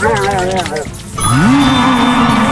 Hãy subscribe cho kênh Ghiền Mì Gõ Để không bỏ lỡ những video hấp dẫn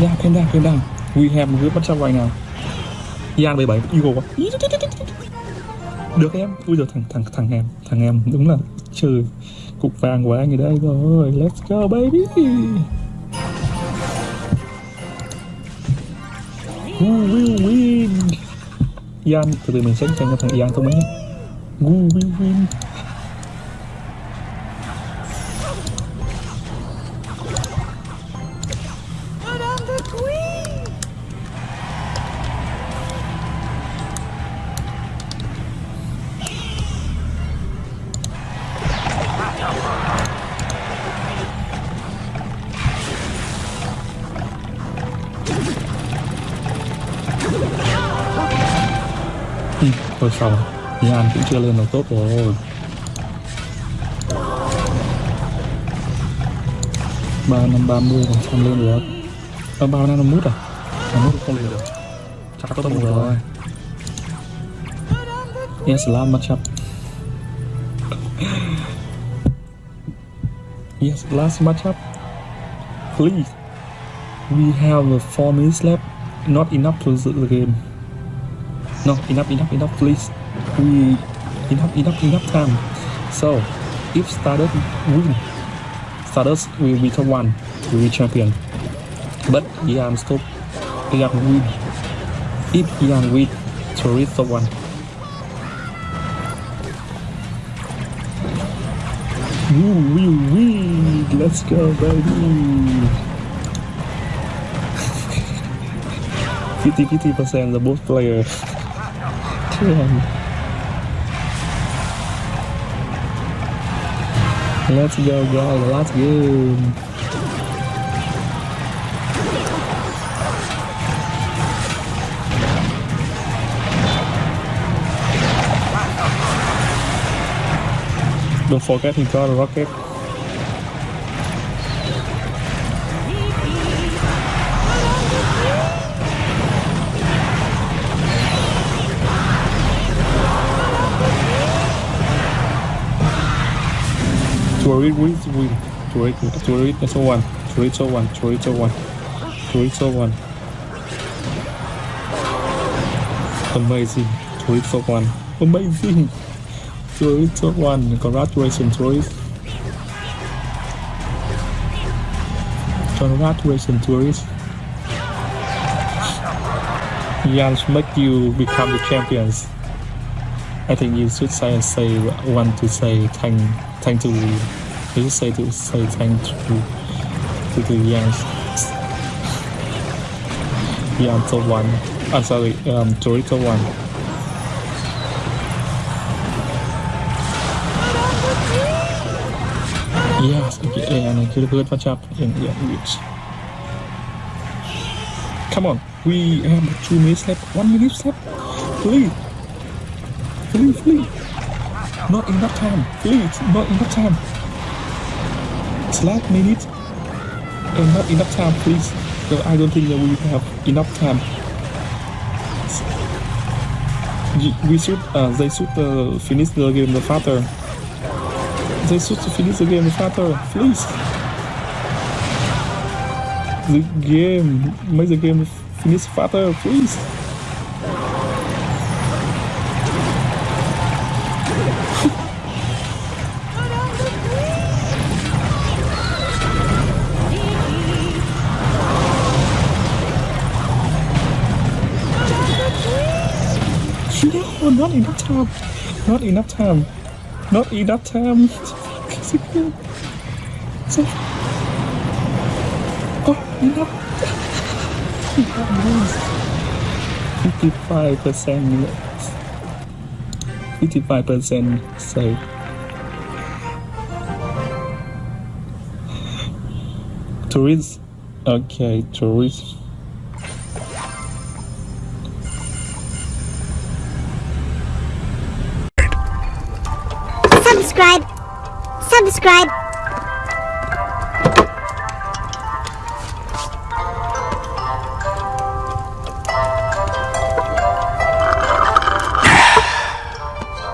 down, thêm down, thêm down. We have một group bắt xong right now. Yang 77 Eagle quá. Được em. Ui giờ thằng thằng thằng em, thằng em đúng là trừ cục vàng của anh ở đây rồi. Let's go baby. Who will win? Yan, từ từ mình sẽ xem cho thằng Yan thông minh nhé. Who will win? Thôi xong Yan cũng chưa lên được tốt rồi. Ba năm ba mươi phần trăm lên được. Ờ ba năm mút à? Năm mút không lên được. Chắc tốt một rồi. Yes last matchup. Yes last matchup. Please. We have four minutes left not enough to the the game. No enough enough enough please. We enough enough enough time. So if started win. Starters will be top one will be champion. But Ian stop Ian win. If Ian win tourist top one. Woo, woo, woo. Let's go, baby. 50 50 percent the both player. Damn. Let's go, guys. Let's go. Don't forget he got a rocket. Turid win, win. Turid, Turid is one. So one. So one. So one. Amazing. So one. Amazing. So one. Congratulations, Turid. Congratulations, Turid. Jans make you become the champions. I think you should say say want to say thank thank to you should say to say thank to to the. Jans so one. I'm sorry, um Torito one. Yes, okay, and I could have match up in yeah, which. Come on, we have two minutes left, one minute left. Please, please, please. Not enough time, please, not enough time. It's last minute and not enough time, please. I don't think that we have enough time. We should, uh, they should uh, finish the game faster. They should finish the game faster, please. The game, make the game finish faster, please. No, not enough time. Not enough time. Not enough time. So, oh, enough. Fifty-five percent. Fifty-five percent save. Tourists. Okay, tourists. Subscribe,